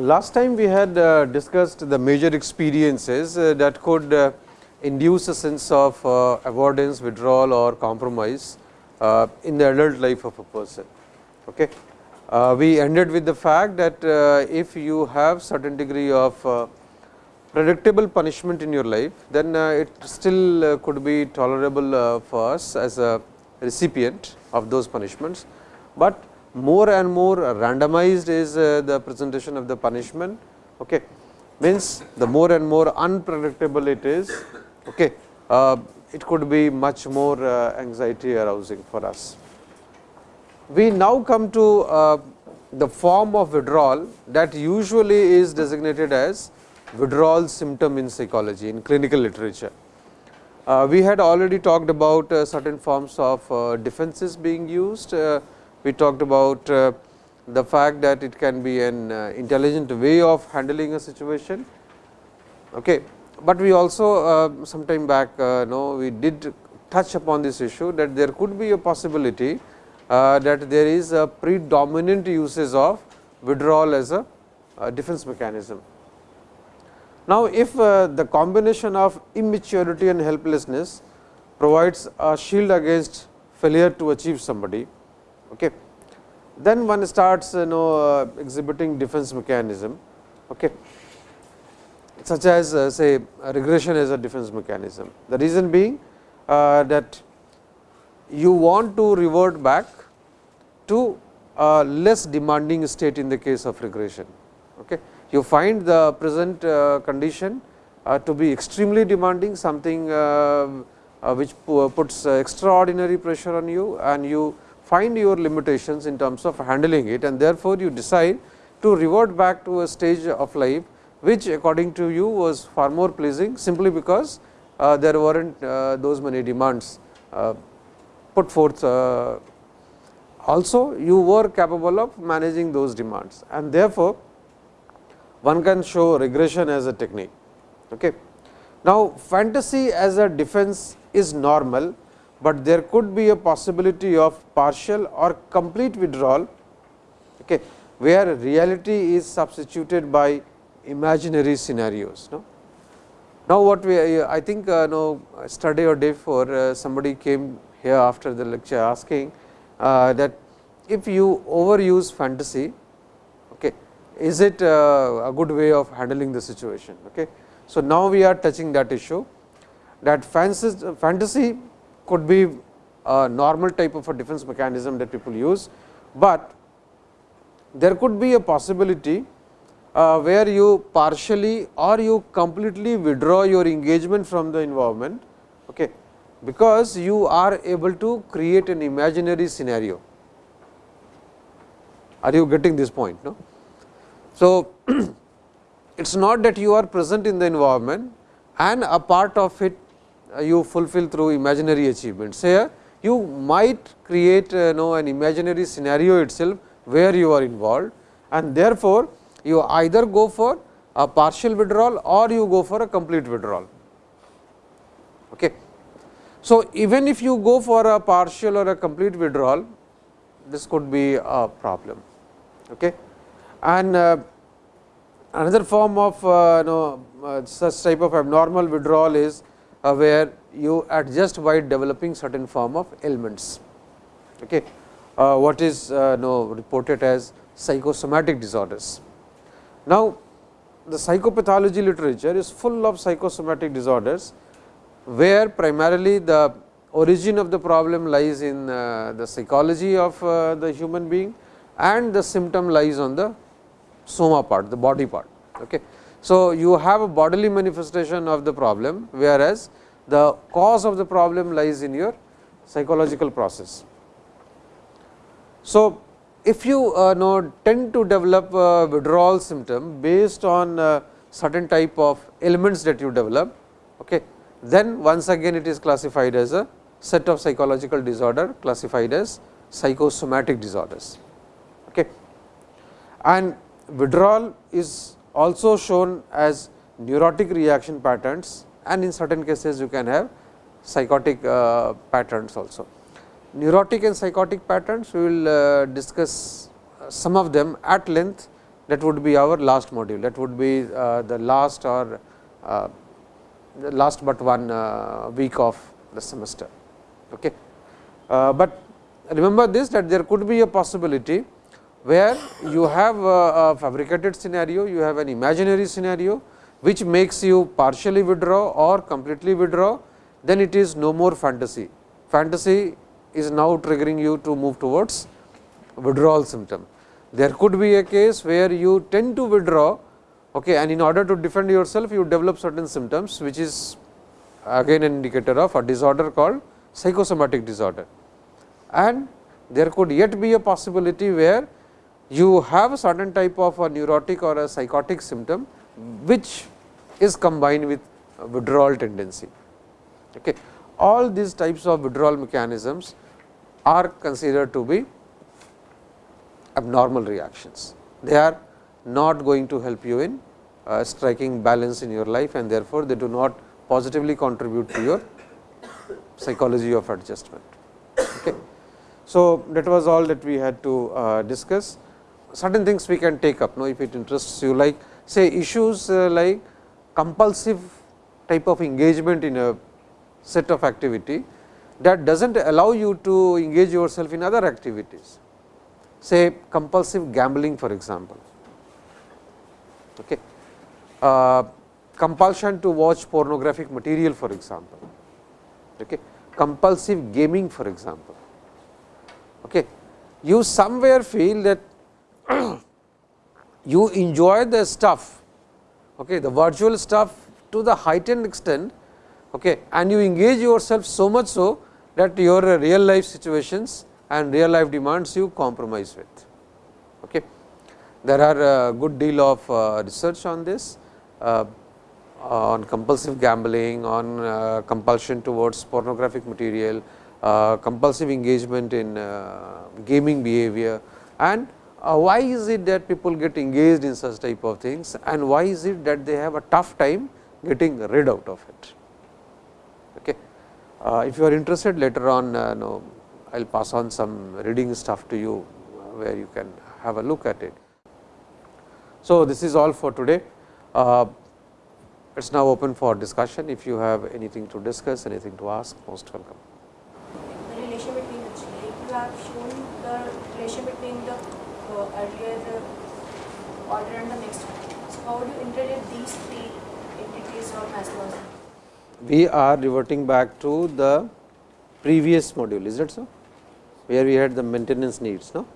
Last time we had uh, discussed the major experiences uh, that could uh, induce a sense of uh, avoidance, withdrawal or compromise uh, in the adult life of a person. Okay. Uh, we ended with the fact that if you have certain degree of predictable punishment in your life, then it still could be tolerable for us as a recipient of those punishments, but more and more randomized is uh, the presentation of the punishment. Okay. Means the more and more unpredictable it is, okay, uh, it could be much more uh, anxiety arousing for us. We now come to uh, the form of withdrawal that usually is designated as withdrawal symptom in psychology in clinical literature. Uh, we had already talked about uh, certain forms of defenses being used we talked about uh, the fact that it can be an uh, intelligent way of handling a situation. Okay. But we also uh, some time back know we did touch upon this issue that there could be a possibility that there is a predominant uses of withdrawal as a defense mechanism. Now, if the combination of immaturity and helplessness provides a shield against failure to achieve somebody, Okay. Then one starts you know uh, exhibiting defense mechanism, okay, such as uh, say regression as a defense mechanism. The reason being uh, that you want to revert back to a less demanding state in the case of regression. Okay. You find the present condition to be extremely demanding something which puts extraordinary pressure on you and you find your limitations in terms of handling it and therefore, you decide to revert back to a stage of life, which according to you was far more pleasing simply because uh, there were not uh, those many demands uh, put forth. Uh, also, you were capable of managing those demands and therefore, one can show regression as a technique. Okay. Now, fantasy as a defense is normal but there could be a possibility of partial or complete withdrawal okay, where reality is substituted by imaginary scenarios. No? Now, what we I think uh, no study or day for uh, somebody came here after the lecture asking uh, that if you overuse fantasy, okay, is it uh, a good way of handling the situation. Okay. So, now we are touching that issue that fantasy could be a normal type of a defense mechanism that people use, but there could be a possibility uh, where you partially or you completely withdraw your engagement from the environment, okay, because you are able to create an imaginary scenario. Are you getting this point? No? So, it is not that you are present in the environment and a part of it you fulfill through imaginary achievements. Here you might create uh, know an imaginary scenario itself where you are involved and therefore, you either go for a partial withdrawal or you go for a complete withdrawal. Okay. So, even if you go for a partial or a complete withdrawal, this could be a problem. Okay. And uh, another form of uh, know, uh, such type of abnormal withdrawal is uh, where you adjust by developing certain form of ailments. Okay. Uh, what is uh, no, reported as psychosomatic disorders. Now, the psychopathology literature is full of psychosomatic disorders, where primarily the origin of the problem lies in uh, the psychology of the human being and the symptom lies on the soma part, the body part. Okay. So, you have a bodily manifestation of the problem, whereas the cause of the problem lies in your psychological process. So, if you uh, know tend to develop a withdrawal symptom based on certain type of elements that you develop, okay, then once again it is classified as a set of psychological disorder classified as psychosomatic disorders. Okay. And withdrawal is also shown as neurotic reaction patterns and in certain cases you can have psychotic uh, patterns also. Neurotic and psychotic patterns we will uh, discuss some of them at length that would be our last module that would be uh, the last or uh, the last but one uh, week of the semester. Okay. Uh, but remember this that there could be a possibility where you have a fabricated scenario, you have an imaginary scenario which makes you partially withdraw or completely withdraw, then it is no more fantasy. Fantasy is now triggering you to move towards withdrawal symptom. There could be a case where you tend to withdraw okay, and in order to defend yourself you develop certain symptoms which is again an indicator of a disorder called psychosomatic disorder. And there could yet be a possibility where you have a certain type of a neurotic or a psychotic symptom which is combined with withdrawal tendency. Okay. All these types of withdrawal mechanisms are considered to be abnormal reactions. They are not going to help you in uh, striking balance in your life and therefore, they do not positively contribute to your psychology of adjustment. Okay. So, that was all that we had to uh, discuss. Certain things we can take up, no, if it interests you like say issues uh, like compulsive type of engagement in a set of activity that does not allow you to engage yourself in other activities. Say compulsive gambling for example, okay. Uh, compulsion to watch pornographic material for example, okay. compulsive gaming for example. Okay. You somewhere feel that you enjoy the stuff, okay, the virtual stuff to the heightened extent okay, and you engage yourself so much so that your real life situations and real life demands you compromise with. Okay. There are a good deal of uh, research on this uh, on compulsive gambling, on uh, compulsion towards pornographic material, uh, compulsive engagement in uh, gaming behavior and uh, why is it that people get engaged in such type of things and why is it that they have a tough time getting rid out of it. Okay. Uh, if you are interested later on uh, I will pass on some reading stuff to you where you can have a look at it. So, this is all for today. Uh, it is now open for discussion. If you have anything to discuss, anything to ask, most welcome. The relation between the you have shown the relation between the earlier the order and the next one. So, how do you integrate these three entities of Maslow's? We are reverting back to the previous module, is that so? Where we had the maintenance needs, no?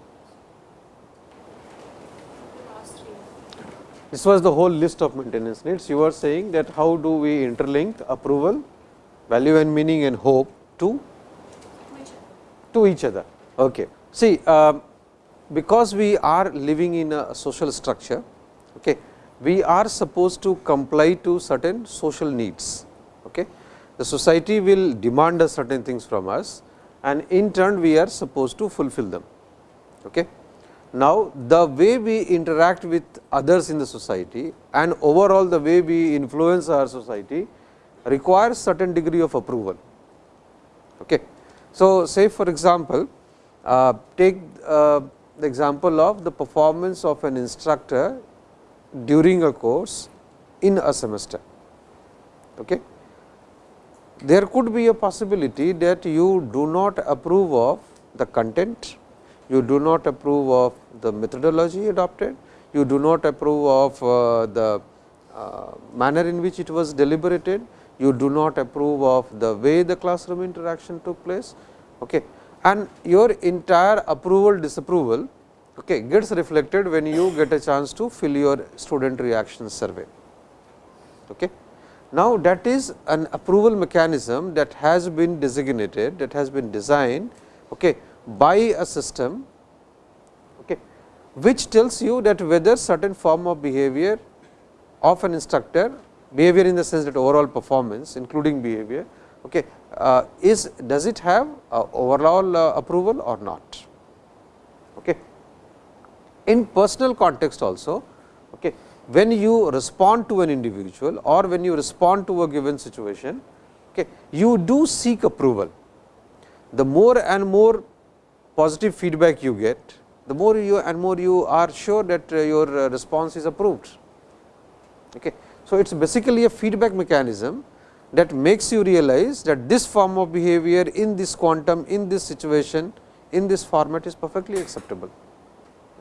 This was the whole list of maintenance needs. You were saying that how do we interlink approval, value and meaning and hope to to each other. Okay. See, uh, because we are living in a social structure, okay, we are supposed to comply to certain social needs. Okay. The society will demand us certain things from us and in turn we are supposed to fulfill them. Okay. Now, the way we interact with others in the society and overall the way we influence our society requires certain degree of approval. Okay. So, say for example, uh, take uh, the example of the performance of an instructor during a course in a semester. Okay. There could be a possibility that you do not approve of the content, you do not approve of the methodology adopted, you do not approve of uh, the uh, manner in which it was deliberated, you do not approve of the way the classroom interaction took place. Okay. And your entire approval disapproval okay, gets reflected when you get a chance to fill your student reaction survey. Okay. Now, that is an approval mechanism that has been designated that has been designed okay, by a system okay, which tells you that whether certain form of behavior of an instructor behavior in the sense that overall performance including behavior okay, uh, is does it have uh, overall uh, approval or not. Okay. In personal context also, okay, when you respond to an individual or when you respond to a given situation, okay, you do seek approval. The more and more positive feedback you get, the more you and more you are sure that uh, your uh, response is approved. Okay. So, it is basically a feedback mechanism that makes you realize that this form of behavior in this quantum, in this situation, in this format is perfectly acceptable.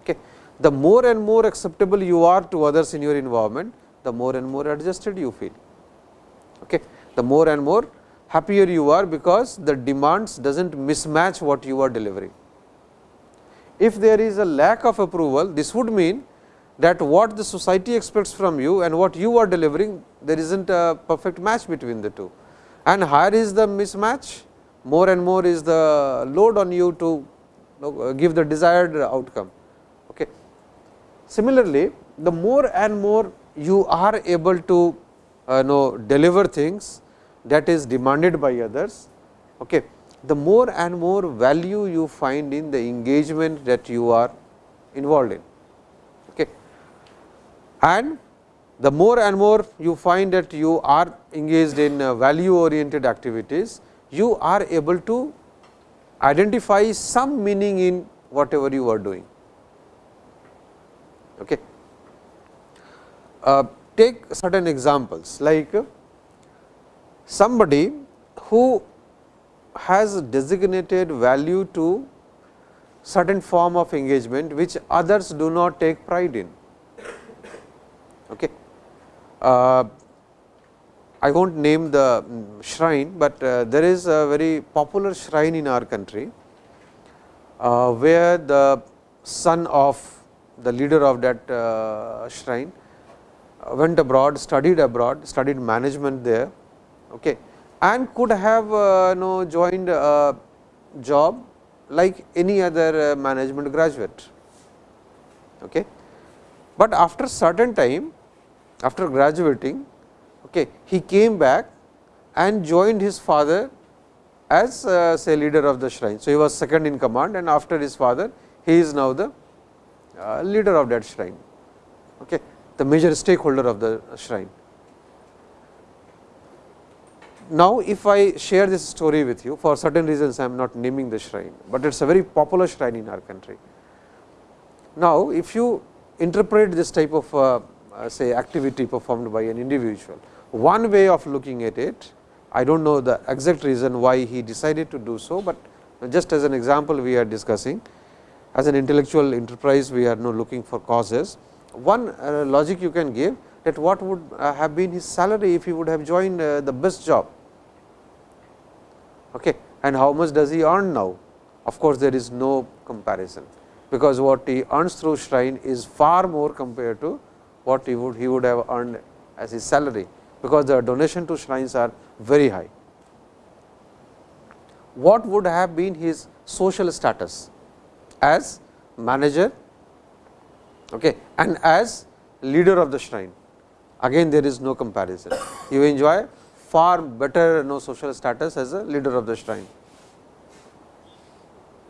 Okay. The more and more acceptable you are to others in your environment, the more and more adjusted you feel. Okay. The more and more happier you are, because the demands does not mismatch what you are delivering. If there is a lack of approval, this would mean that what the society expects from you and what you are delivering, there is not a perfect match between the two. And higher is the mismatch, more and more is the load on you to give the desired outcome. Okay. Similarly, the more and more you are able to uh, know deliver things that is demanded by others, okay, the more and more value you find in the engagement that you are involved in. And the more and more you find that you are engaged in uh, value oriented activities, you are able to identify some meaning in whatever you are doing. Okay. Uh, take certain examples like uh, somebody who has designated value to certain form of engagement, which others do not take pride in. Okay. Uh, I will not name the shrine, but uh, there is a very popular shrine in our country, uh, where the son of the leader of that uh, shrine went abroad, studied abroad, studied management there. Okay and could have uh, know joined a job like any other uh, management graduate. Okay. But after certain time after graduating okay, he came back and joined his father as uh, say leader of the shrine. So, he was second in command and after his father he is now the uh, leader of that shrine, okay, the major stakeholder of the shrine. Now, if I share this story with you for certain reasons I am not naming the shrine, but it is a very popular shrine in our country. Now, if you interpret this type of uh, say activity performed by an individual, one way of looking at it, I do not know the exact reason why he decided to do so, but just as an example we are discussing as an intellectual enterprise we are now looking for causes. One uh, logic you can give that what would uh, have been his salary if he would have joined uh, the best job okay. and how much does he earn now? Of course, there is no comparison, because what he earns through shrine is far more compared to what he would he would have earned as his salary, because the donation to shrines are very high. What would have been his social status as manager okay, and as leader of the shrine? again there is no comparison. You enjoy far better no social status as a leader of the shrine.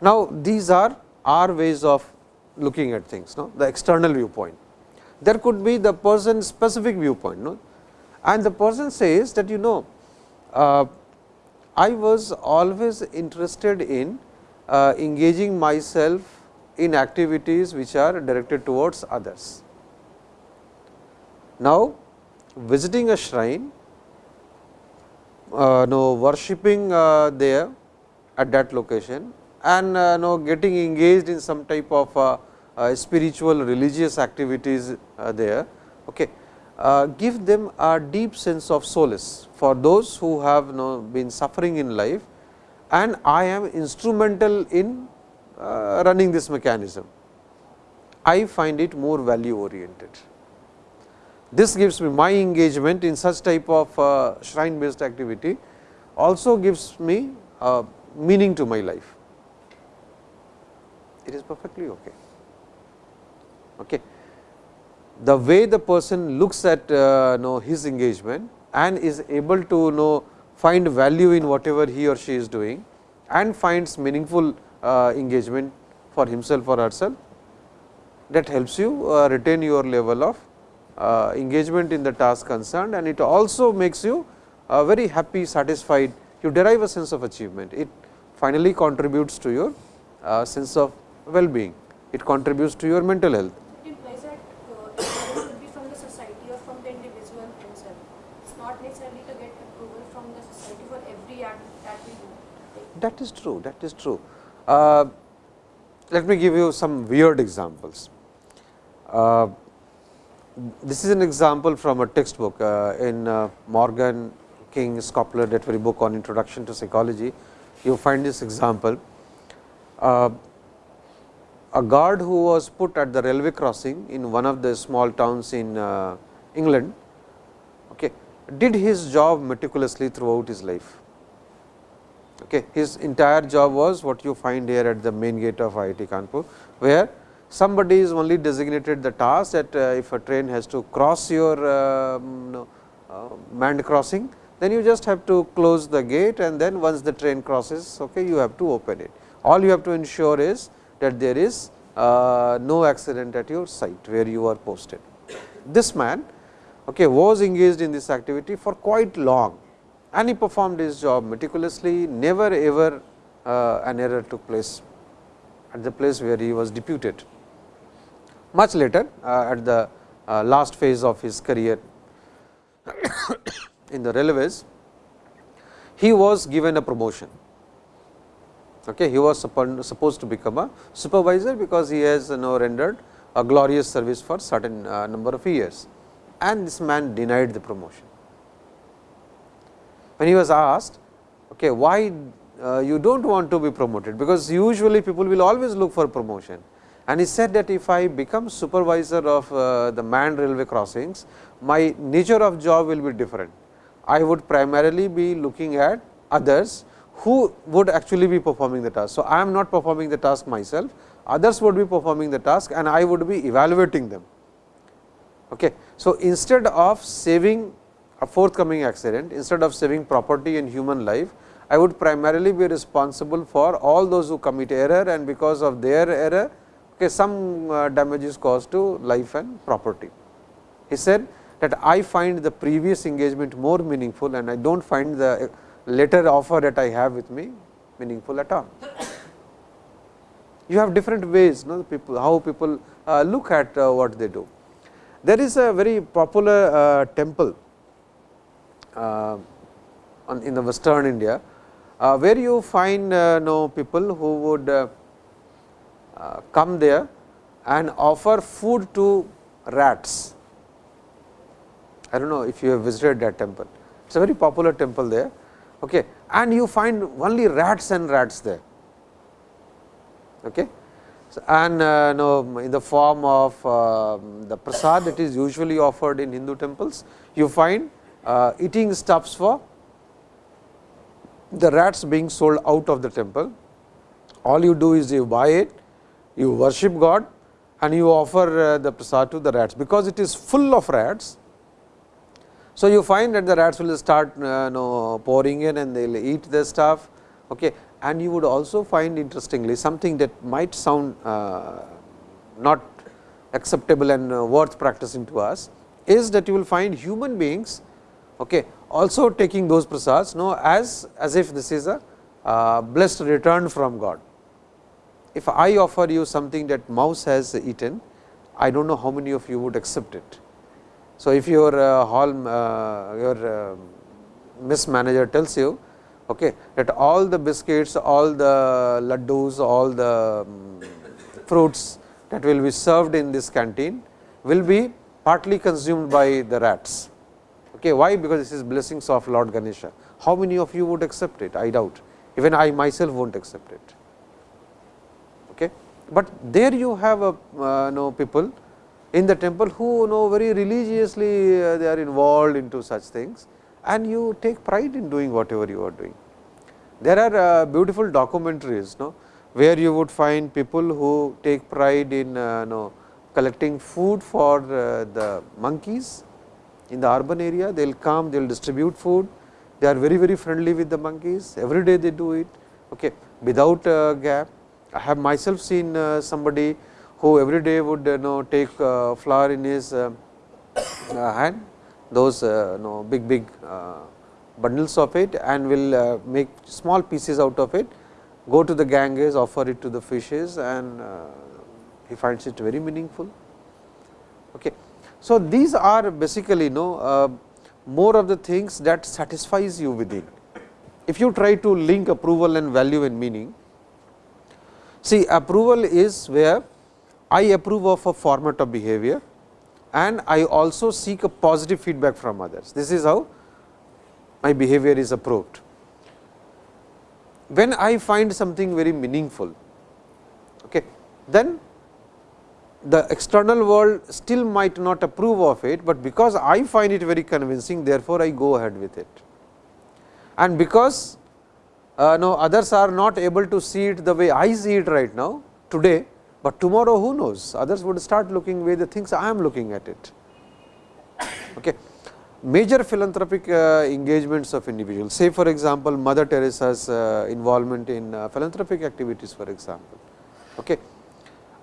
Now, these are our ways of looking at things, no? the external viewpoint. There could be the person specific viewpoint no? and the person says that you know uh, I was always interested in uh, engaging myself in activities which are directed towards others. Now, visiting a shrine, uh, no worshipping uh, there at that location and uh, no getting engaged in some type of uh, spiritual religious activities uh, there. Okay. give them a deep sense of solace for those who have no been suffering in life and I am instrumental in running this mechanism. I find it more value oriented. This gives me my engagement in such type of uh, shrine based activity also gives me uh, meaning to my life. It is perfectly okay. Okay. The way the person looks at uh, know his engagement and is able to know find value in whatever he or she is doing and finds meaningful uh, engagement for himself or herself that helps you uh, retain your level of uh, engagement in the task concerned and it also makes you uh, very happy, satisfied, you derive a sense of achievement. It finally contributes to your uh, sense of well-being it contributes to your mental health. It implies that uh, it should be from the society or from the individual himself. It's not necessarily to get approval from the society for every act that we do. Like, That is true, that is true. Uh, let me give you some weird examples. Uh, this is an example from a textbook uh, in uh, Morgan King Schopler Dettery book on Introduction to Psychology. You find this example. Uh, a guard who was put at the railway crossing in one of the small towns in uh, England okay, did his job meticulously throughout his life. Okay. His entire job was what you find here at the main gate of IIT Kanpur, where somebody is only designated the task that uh, if a train has to cross your um, uh, manned crossing, then you just have to close the gate and then once the train crosses, okay, you have to open it. All you have to ensure is that there is uh, no accident at your site where you are posted. This man okay, was engaged in this activity for quite long and he performed his job meticulously, never ever uh, an error took place at the place where he was deputed. Much later uh, at the uh, last phase of his career in the railways, he was given a promotion. Okay, he was supposed to become a supervisor, because he has know rendered a glorious service for certain uh, number of years and this man denied the promotion. When he was asked, okay, why uh, you do not want to be promoted, because usually people will always look for promotion. And he said that if I become supervisor of uh, the manned railway crossings, my nature of job will be different. I would primarily be looking at others who would actually be performing the task. So, I am not performing the task myself, others would be performing the task and I would be evaluating them. Okay. So, instead of saving a forthcoming accident, instead of saving property and human life, I would primarily be responsible for all those who commit error and because of their error, okay, some uh, damage is caused to life and property. He said that I find the previous engagement more meaningful and I do not find the later offer that I have with me meaningful at all. You have different ways, no, people, how people uh, look at uh, what they do. There is a very popular uh, temple in the western India, uh, where you find uh, know people who would uh, uh, come there and offer food to rats. I do not know if you have visited that temple. It is a very popular temple there okay. and you find only rats and rats there. Okay and uh, no, in the form of uh, the prasad that is usually offered in Hindu temples, you find uh, eating stuffs for the rats being sold out of the temple. All you do is you buy it, you worship God and you offer uh, the prasad to the rats, because it is full of rats. So, you find that the rats will start uh, know, pouring in and they will eat the stuff. Okay and you would also find interestingly something that might sound uh, not acceptable and uh, worth practicing to us is that you will find human beings okay, also taking those prasads know as as if this is a uh, blessed return from God. If I offer you something that mouse has eaten, I do not know how many of you would accept it. So, if your uh, hall uh, your uh, miss manager tells you okay, that all the biscuits, all the laddus, all the um, fruits that will be served in this canteen will be partly consumed by the rats. Okay, why? Because this is blessings of Lord Ganesha. How many of you would accept it? I doubt. Even I myself won't accept it. Okay. But there you have a uh, know people in the temple who know very religiously uh, they are involved into such things and you take pride in doing whatever you are doing. There are uh, beautiful documentaries no, where you would find people who take pride in uh, no, collecting food for uh, the monkeys in the urban area. They will come, they will distribute food, they are very very friendly with the monkeys, every day they do it okay, without uh, gap. I have myself seen uh, somebody who every day would you know take uh, flour in his hand those uh, know big big uh, bundles of it and will uh, make small pieces out of it, go to the Ganges, offer it to the fishes and he finds it very meaningful. Okay. So, these are basically you know, uh, more of the things that satisfies you within. If you try to link approval and value and meaning, see approval is where I approve of a format of behavior and I also seek a positive feedback from others. This is how my behavior is approved. When I find something very meaningful, okay, then the external world still might not approve of it, but because I find it very convincing therefore, I go ahead with it. And because uh, no others are not able to see it the way I see it right now today, but tomorrow who knows others would start looking way the things I am looking at it. Okay. Major philanthropic uh, engagements of individuals say for example, Mother Teresa's uh, involvement in uh, philanthropic activities for example. Okay.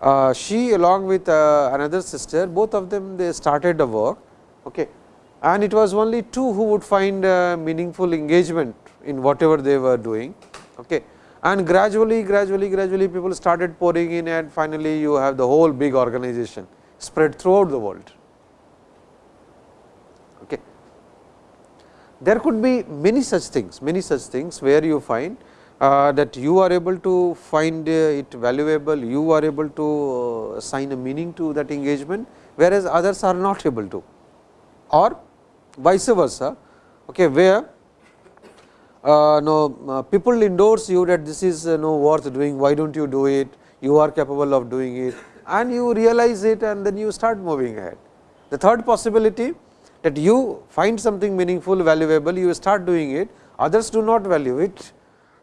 Uh, she along with uh, another sister both of them they started the work okay. and it was only two who would find uh, meaningful engagement in whatever they were doing. Okay. And gradually, gradually, gradually people started pouring in and finally, you have the whole big organization spread throughout the world. Okay. There could be many such things, many such things where you find uh, that you are able to find uh, it valuable, you are able to uh, assign a meaning to that engagement, whereas others are not able to or vice versa, okay, where uh, no, uh, people endorse you that this is uh, no worth doing, why do not you do it, you are capable of doing it and you realize it and then you start moving ahead. The third possibility that you find something meaningful, valuable, you start doing it, others do not value it.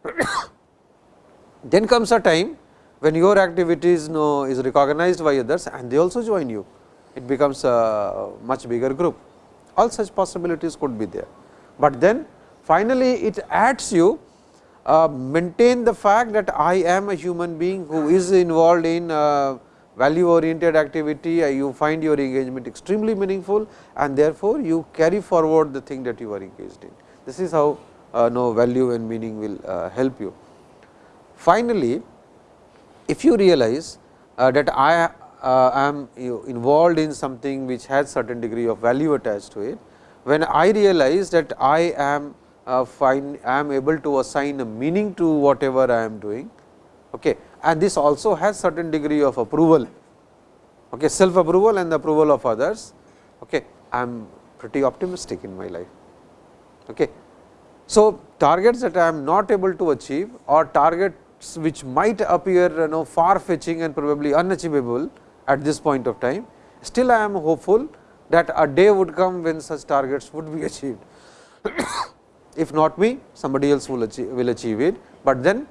then comes a time when your activities no, is recognized by others and they also join you, it becomes a much bigger group. All such possibilities could be there, but then Finally, it adds you uh, maintain the fact that I am a human being who is involved in uh, value oriented activity, uh, you find your engagement extremely meaningful and therefore, you carry forward the thing that you are engaged in. This is how uh, no value and meaning will uh, help you. Finally, if you realize uh, that I am involved in something which has certain degree of value attached to it, when I realize that I am uh, find I am able to assign a meaning to whatever I am doing okay. and this also has certain degree of approval okay, self approval and the approval of others okay. I am pretty optimistic in my life. Okay. So, targets that I am not able to achieve or targets which might appear you know far fetching and probably unachievable at this point of time, still I am hopeful that a day would come when such targets would be achieved. if not me somebody else will achieve, will achieve it, but then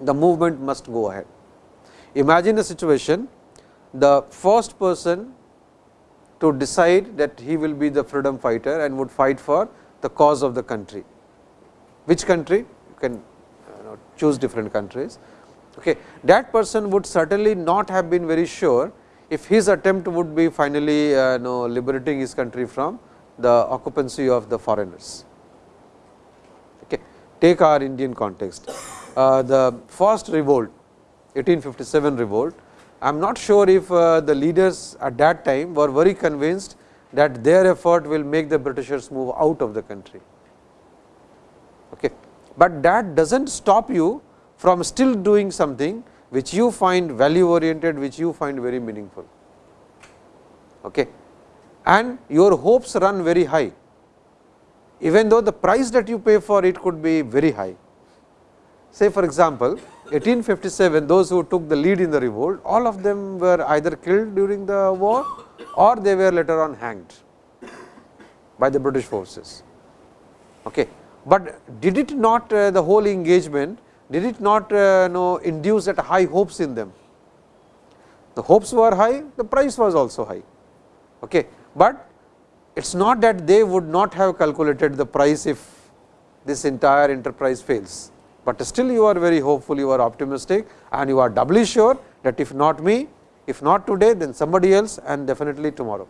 the movement must go ahead. Imagine a situation the first person to decide that he will be the freedom fighter and would fight for the cause of the country. Which country? You can you know, choose different countries. Okay. That person would certainly not have been very sure if his attempt would be finally uh, know, liberating his country from the occupancy of the foreigners. Okay. Take our Indian context, uh, the first revolt 1857 revolt, I am not sure if uh, the leaders at that time were very convinced that their effort will make the Britishers move out of the country. Okay. But that does not stop you from still doing something which you find value oriented, which you find very meaningful. Okay. And your hopes run very high even though the price that you pay for it could be very high. Say for example, 1857 those who took the lead in the revolt all of them were either killed during the war or they were later on hanged by the British forces. Okay. But did it not uh, the whole engagement did it not uh, know induce that high hopes in them? The hopes were high, the price was also high. Okay. But it is not that they would not have calculated the price if this entire enterprise fails, but still you are very hopeful, you are optimistic and you are doubly sure that if not me, if not today, then somebody else and definitely tomorrow.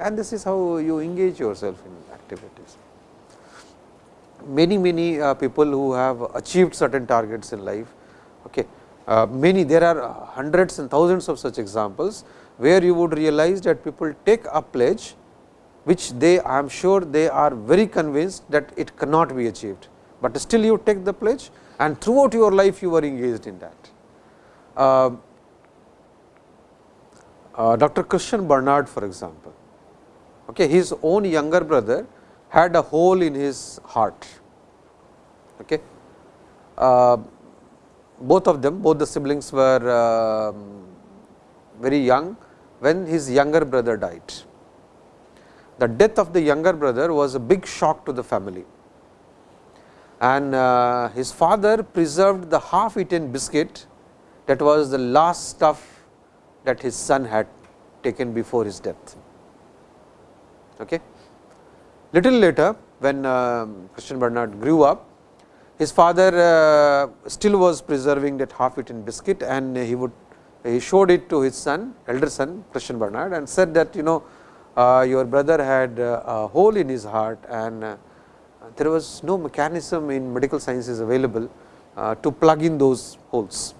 And this is how you engage yourself in activities. Many, many uh, people who have achieved certain targets in life, okay, uh, many there are hundreds and thousands of such examples, where you would realize that people take a pledge which they I am sure they are very convinced that it cannot be achieved, but still you take the pledge and throughout your life you are engaged in that. Uh, uh, Dr. Christiaan Barnard for example, okay, his own younger brother had a hole in his heart. Okay. Uh, both of them, both the siblings were uh, very young when his younger brother died. The death of the younger brother was a big shock to the family and uh, his father preserved the half eaten biscuit that was the last stuff that his son had taken before his death. Okay. Little later when uh, Christiaan Barnard grew up, his father uh, still was preserving that half eaten biscuit and he would he showed it to his son elder son Christiaan Barnard and said that you know uh, your brother had a hole in his heart and there was no mechanism in medical sciences available to plug in those holes.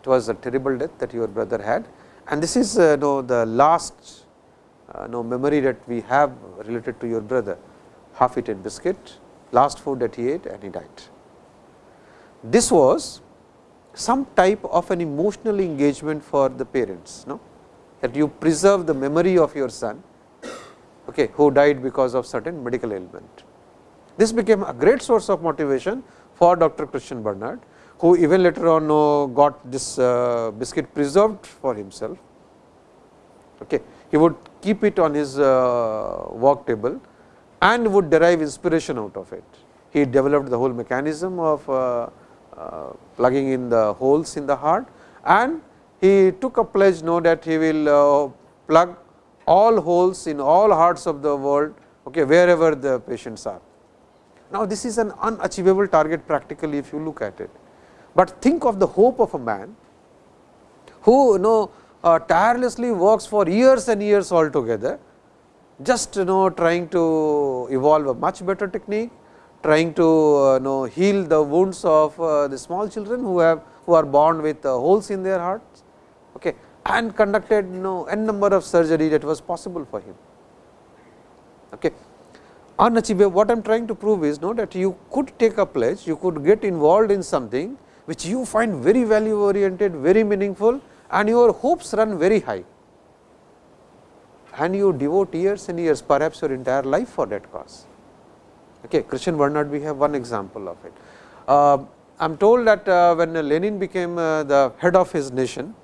It was a terrible death that your brother had and this is uh, know, the last uh, know, memory that we have related to your brother half eaten biscuit last food that he ate and he died. This was some type of an emotional engagement for the parents no? that you preserve the memory of your son okay, who died because of certain medical ailment. This became a great source of motivation for Dr. Christiaan Barnard, who even later on got this uh, biscuit preserved for himself. Okay. He would keep it on his uh, work table and would derive inspiration out of it. He developed the whole mechanism of uh, uh, plugging in the holes in the heart and he took a pledge know that he will plug all holes in all hearts of the world okay, wherever the patients are. Now, this is an unachievable target practically if you look at it, but think of the hope of a man who you know uh, tirelessly works for years and years altogether, just you know trying to evolve a much better technique, trying to uh, you know heal the wounds of uh, the small children who have who are born with uh, holes in their hearts. Okay and conducted you know n number of surgery that was possible for him. Okay. Unachievable, what I am trying to prove is know that you could take a pledge, you could get involved in something which you find very value oriented, very meaningful and your hopes run very high and you devote years and years perhaps your entire life for that cause. Okay. Christiaan Barnard we have one example of it. Uh, I am told that uh, when Lenin became uh, the head of his nation,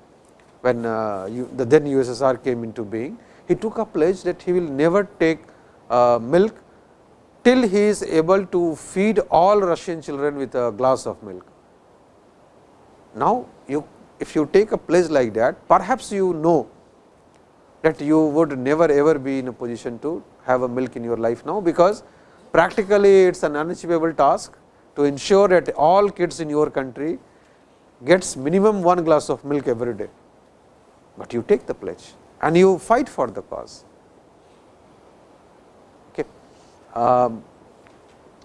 when uh, you, the then USSR came into being, he took a pledge that he will never take uh, milk till he is able to feed all Russian children with a glass of milk. Now, you if you take a pledge like that, perhaps you know that you would never ever be in a position to have a milk in your life now, because practically it is an unachievable task to ensure that all kids in your country gets minimum one glass of milk every day but you take the pledge and you fight for the cause. Okay. Um,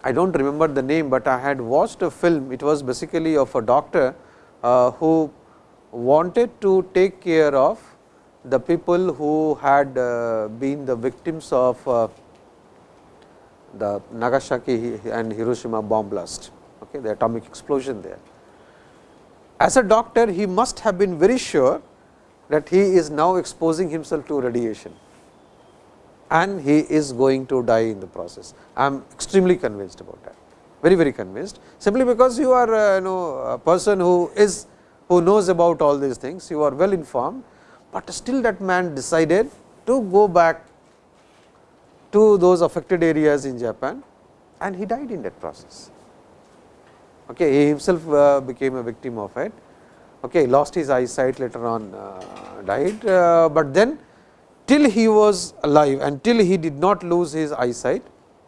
I do not remember the name, but I had watched a film, it was basically of a doctor uh, who wanted to take care of the people who had uh, been the victims of uh, the Nagasaki and Hiroshima bomb blast, okay, the atomic explosion there. As a doctor, he must have been very sure that he is now exposing himself to radiation and he is going to die in the process. I am extremely convinced about that, very very convinced simply because you are uh, you know a person who is who knows about all these things, you are well informed, but still that man decided to go back to those affected areas in Japan and he died in that process. Okay, he himself uh, became a victim of it okay, lost his eyesight later on uh, died, uh, but then till he was alive and till he did not lose his eyesight,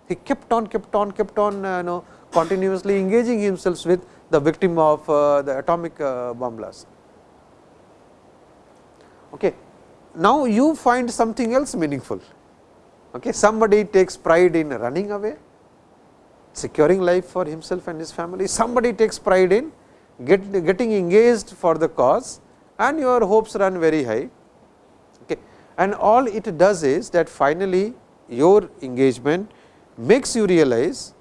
he kept on kept on kept on uh, you know continuously engaging himself with the victim of uh, the atomic uh, bomb blast. Okay. Now, you find something else meaningful. Okay. Somebody takes pride in running away, securing life for himself and his family. Somebody takes pride in get, getting engaged for the cause and your hopes run very high. Okay. And all it does is that finally, your engagement makes you realize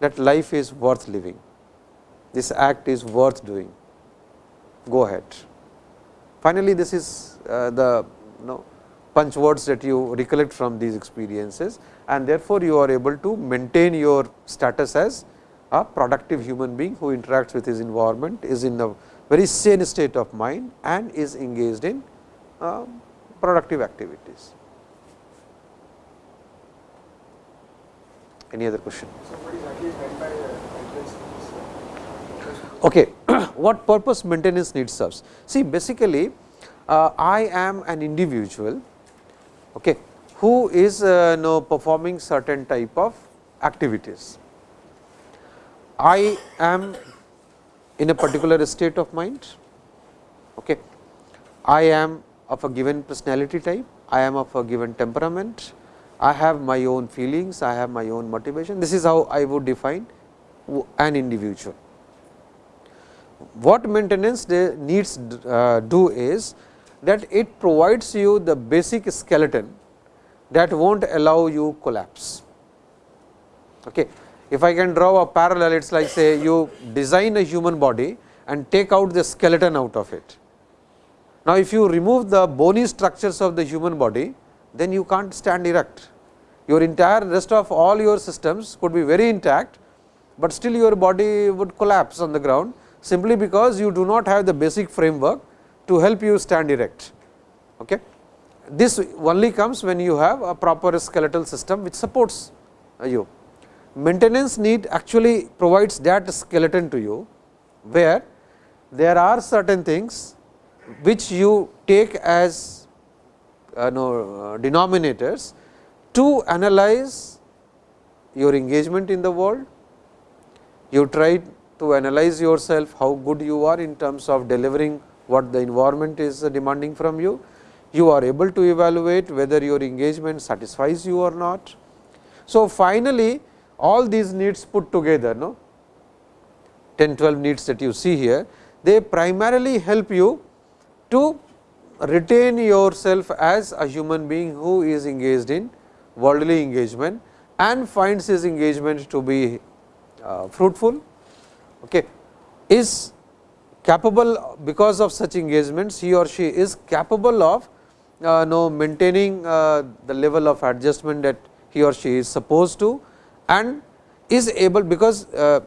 that life is worth living, this act is worth doing, go ahead. Finally, this is uh, the you know, punch words that you recollect from these experiences and therefore, you are able to maintain your status as a productive human being who interacts with his environment, is in a very sane state of mind and is engaged in uh, productive activities. Any other question? So, what exactly is meant by maintenance Okay. what purpose maintenance need serves? See basically, uh, I am an individual okay, who is uh, know, performing certain type of activities. I am in a particular state of mind. Okay. I am of a given personality type, I am of a given temperament, I have my own feelings, I have my own motivation. This is how I would define an individual. What maintenance needs uh, do is that it provides you the basic skeleton that will not allow you collapse. Okay. If I can draw a parallel, it is like say you design a human body and take out the skeleton out of it. Now, if you remove the bony structures of the human body, then you can't stand erect. Your entire rest of all your systems could be very intact, but still your body would collapse on the ground simply because you do not have the basic framework to help you stand erect. Okay. This only comes when you have a proper skeletal system which supports you. Maintenance need actually provides that skeleton to you, where there are certain things which you take as uh, no, uh, denominators to analyze your engagement in the world. You try to analyze yourself how good you are in terms of delivering what the environment is demanding from you. You are able to evaluate whether your engagement satisfies you or not. So, finally, all these needs put together no 10 12 needs that you see here they primarily help you to retain yourself as a human being who is engaged in worldly engagement and finds his engagement to be uh, fruitful okay, is capable because of such engagements he or she is capable of uh, know maintaining uh, the level of adjustment that he or she is supposed to and is able because uh,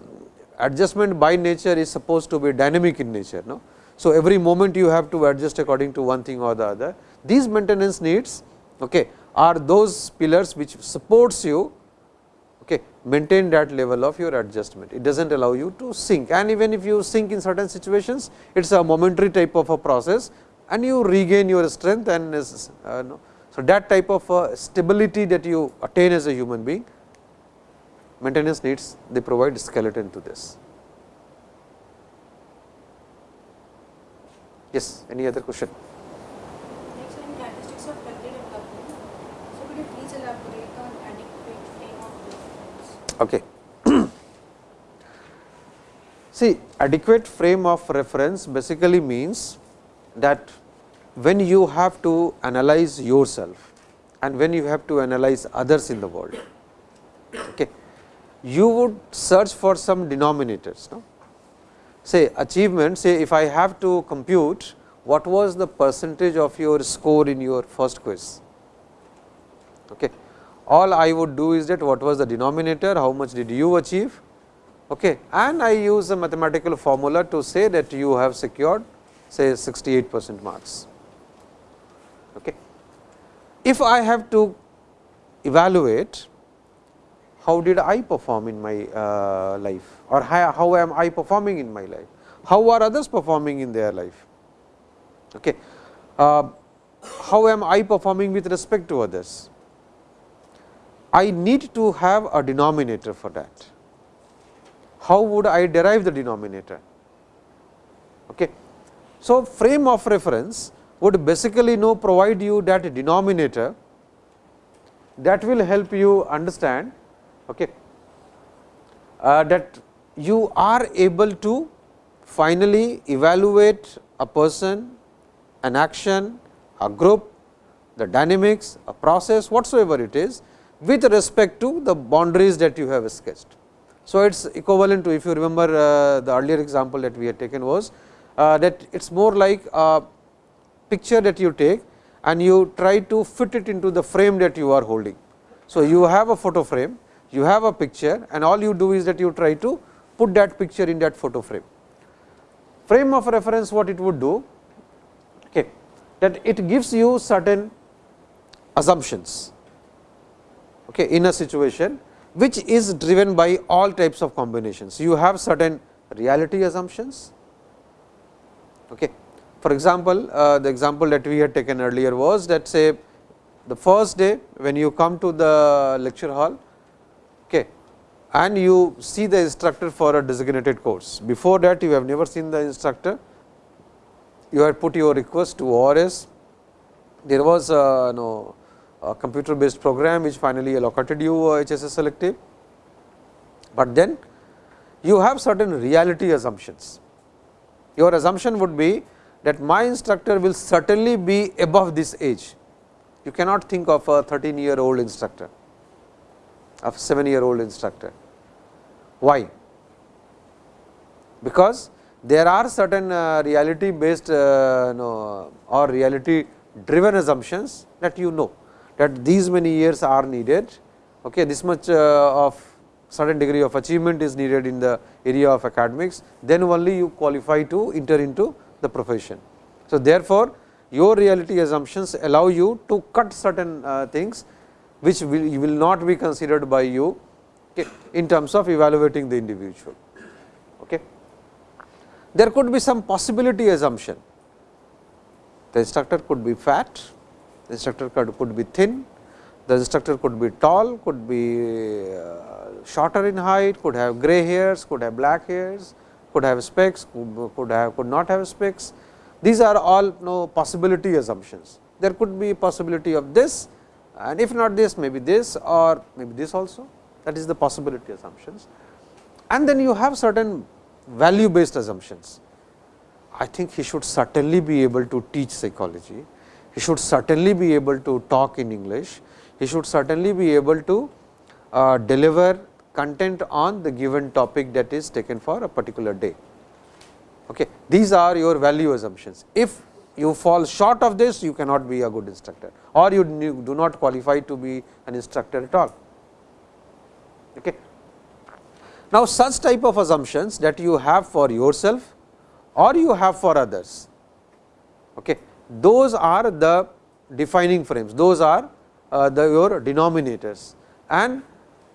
adjustment by nature is supposed to be dynamic in nature. No? So, every moment you have to adjust according to one thing or the other. These maintenance needs okay, are those pillars which supports you maintain that level of your adjustment. It does not allow you to sink and even if you sink in certain situations, it is a momentary type of a process and you regain your strength and uh, no. So, that type of uh, stability that you attain as a human being maintenance needs they provide skeleton to this. Yes, any other question? Next one, characteristics of healthy development. So, could you please elaborate on adequate frame of reference? Okay. See, adequate frame of reference basically means that when you have to analyze yourself and when you have to analyze others in the world, okay, you would search for some denominators. No? say achievement say if I have to compute what was the percentage of your score in your first quiz. Okay. All I would do is that what was the denominator, how much did you achieve okay. and I use a mathematical formula to say that you have secured say 68 percent marks. Okay. If I have to evaluate how did I perform in my uh, life or how, am I performing in my life, how are others performing in their life. Okay. Uh, how am I performing with respect to others? I need to have a denominator for that. How would I derive the denominator? Okay. So, frame of reference would basically know provide you that denominator that will help you understand okay, uh, that you are able to finally evaluate a person, an action, a group, the dynamics, a process whatsoever it is with respect to the boundaries that you have sketched. So, it is equivalent to if you remember uh, the earlier example that we had taken was uh, that it is more like a picture that you take and you try to fit it into the frame that you are holding. So, you have a photo frame, you have a picture and all you do is that you try to put that picture in that photo frame. Frame of reference what it would do okay, that it gives you certain assumptions okay, in a situation which is driven by all types of combinations. You have certain reality assumptions. Okay. For example, uh, the example that we had taken earlier was that say the first day when you come to the lecture hall okay, and you see the instructor for a designated course. Before that you have never seen the instructor, you had put your request to ORS, there was you know, a computer based program which finally allocated you HSS selective, but then you have certain reality assumptions. Your assumption would be that my instructor will certainly be above this age. You cannot think of a 13 year old instructor, of 7 year old instructor. Why? Because there are certain uh, reality based uh, know, or reality driven assumptions that you know that these many years are needed, okay, this much uh, of certain degree of achievement is needed in the area of academics, then only you qualify to enter into the profession. So, therefore, your reality assumptions allow you to cut certain uh, things which will, will not be considered by you okay, in terms of evaluating the individual. Okay. There could be some possibility assumption. The instructor could be fat, the instructor could, could be thin, the instructor could be tall, could be uh, shorter in height, could have gray hairs, could have black hairs, could have specs, could have could not have specs. These are all you know, possibility assumptions. There could be possibility of this and if not this maybe this or maybe this also that is the possibility assumptions. And then you have certain value based assumptions. I think he should certainly be able to teach psychology, he should certainly be able to talk in English, he should certainly be able to uh, deliver content on the given topic that is taken for a particular day. Okay. These are your value assumptions. If you fall short of this, you cannot be a good instructor or you do not qualify to be an instructor at all. Okay. Now, such type of assumptions that you have for yourself or you have for others, okay, those are the defining frames, those are uh, the your denominators and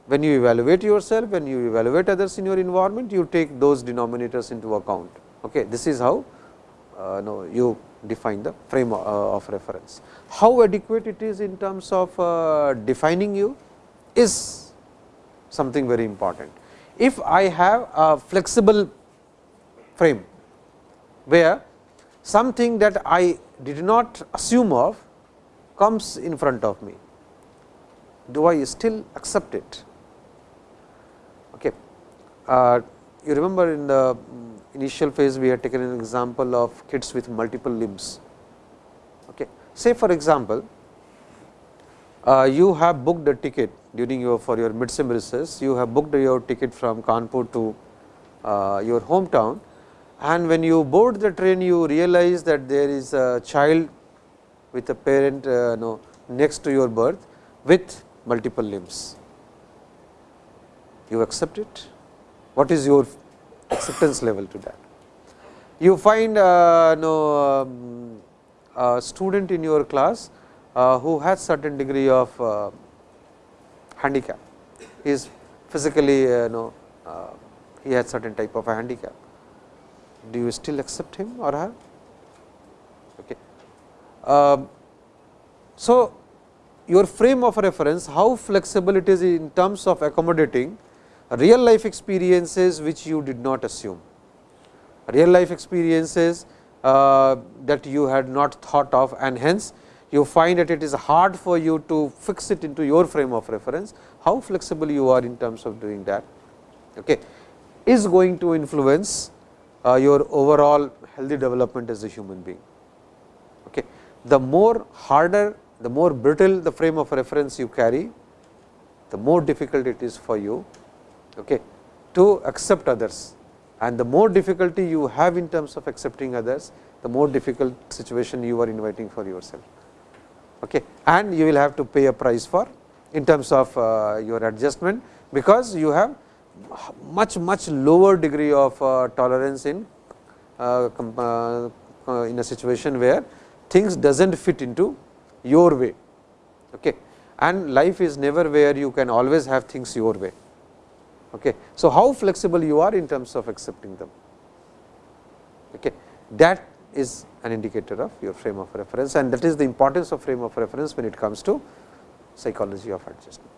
when you evaluate yourself, when you evaluate others in your environment, you take those denominators into account. Okay. This is how uh, no, you define the frame uh, of reference. How adequate it is in terms of uh, defining you is something very important. If I have a flexible frame, where something that I did not assume of comes in front of me, do I still accept it? Uh, you remember in the initial phase we had taken an example of kids with multiple limbs. Okay. Say for example, uh, you have booked a ticket during your for your midsummer recess, you have booked your ticket from Kanpur to uh, your hometown and when you board the train you realize that there is a child with a parent uh, no, next to your berth with multiple limbs. You accept it? what is your acceptance level to that. You find uh, um, a student in your class uh, who has certain degree of uh, handicap, he is physically uh, no, uh, he has certain type of a handicap. Do you still accept him or her? Okay. Um, so, your frame of reference, how flexible it is in terms of accommodating real life experiences which you did not assume, real life experiences uh, that you had not thought of and hence you find that it is hard for you to fix it into your frame of reference, how flexible you are in terms of doing that okay, is going to influence uh, your overall healthy development as a human being. Okay. The more harder, the more brittle the frame of reference you carry, the more difficult it is for you okay, to accept others and the more difficulty you have in terms of accepting others, the more difficult situation you are inviting for yourself. Okay. And you will have to pay a price for in terms of uh, your adjustment, because you have much much lower degree of uh, tolerance in uh, uh, in a situation where things does not fit into your way. Okay. And life is never where you can always have things your way. Okay. So, how flexible you are in terms of accepting them. Okay. That is an indicator of your frame of reference and that is the importance of frame of reference when it comes to psychology of adjustment.